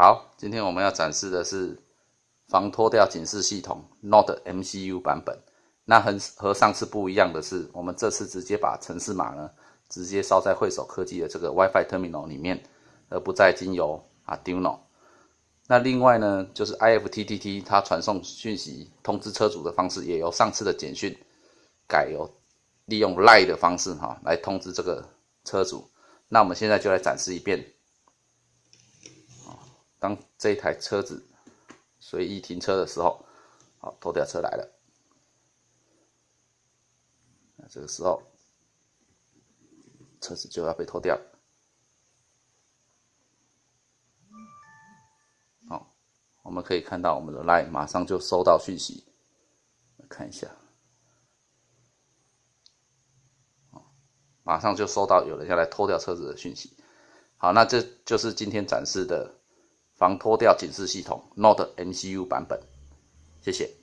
好，今天我们要展示的是防脱掉警示系统 Node MCU 版本。那和和上次不一样的是，我们这次直接把程式码呢直接烧在惠手科技的这个 WiFi Terminal 里面，而不再经由 Arduino。那另外呢，就是 IFTTT 它传送讯息通知车主的方式，也由上次的简讯改由利用 Line 的方式哈来通知这个车主。那我们现在就来展示一遍。当这台车子随意停车的时候，好，拖吊车来了。那这个时候，车子就要被拖掉。好，我们可以看到我们的 line 马上就收到讯息，看一下，马上就收到有人要来拖掉车子的讯息。好，那这就是今天展示的。防脱掉警示系统 Note MCU 版本，谢谢。